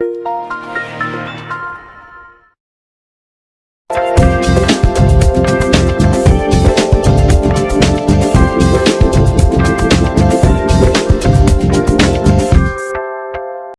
Música